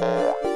Música